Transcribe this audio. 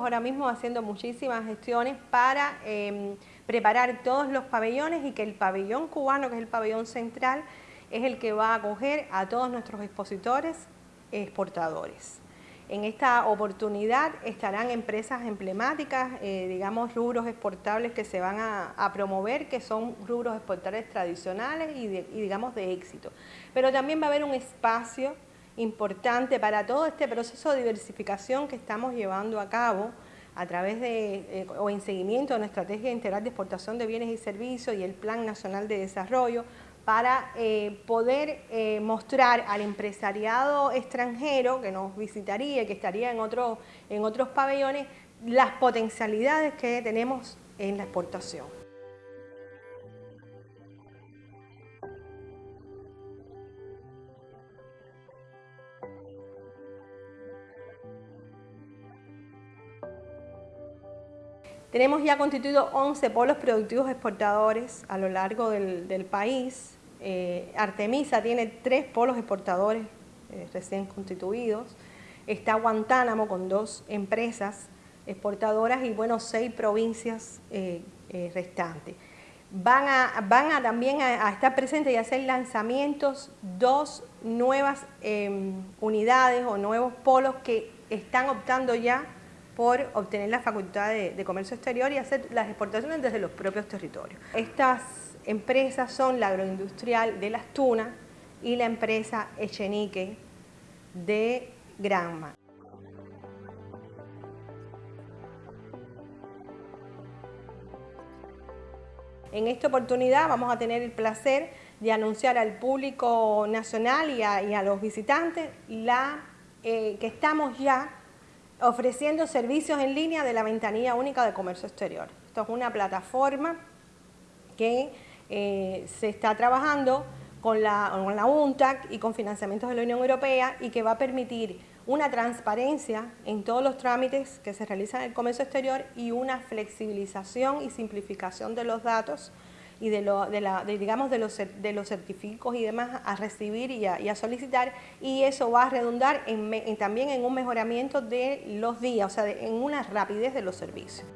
Ahora mismo haciendo muchísimas gestiones para em, preparar todos los pabellones y que el pabellón cubano, que es el pabellón central, es el que va a acoger a todos nuestros expositores exportadores. En esta oportunidad estarán empresas emblemáticas, eh, digamos rubros exportables que se van a, promover, que son rubros exportables tradicionales y, y digamos de éxito. Pero también va a haber un espacio importante para todo este proceso de diversificación que estamos llevando a cabo a través de, eh, o en seguimiento de una estrategia integral de exportación de bienes y servicios y el Plan Nacional de Desarrollo para eh, poder eh, mostrar al empresariado extranjero que nos visitaría, que estaría en, en otros pabellones, las potencialidades que tenemos en la exportación. Tenemos ya constituido 11 polos productivos exportadores a lo largo del, país. Eh, Artemisa tiene tres polos exportadores eh, recién constituidos. Está Guantánamo con dos empresas exportadoras y bueno, seis provincias eh, restantes. Van a, van a también a, estar presentes y hacer lanzamientos dos nuevas em, unidades o nuevos polos que están optando ya por obtener la facultad de, comercio exterior y hacer las exportaciones desde los propios territorios. Estas empresas son la agroindustrial de Las Tunas y la empresa Echenique de Granma. En esta oportunidad vamos a tener el placer de anunciar al público nacional y a, los visitantes la, eh, que estamos ya ofreciendo servicios en línea de la ventanilla única de comercio exterior. Esto es una plataforma que eh, se está trabajando con la, con la UNTAC y con financiamientos de la Unión Europea y que va a permitir una transparencia en todos los trámites que se realizan en el comercio exterior y una flexibilización y simplificación de los datos y de, la, digamos de los, de los certificados y demás a recibir y a, solicitar y eso va a redundar en, también en un mejoramiento de los días, o sea, en una rapidez de los servicios.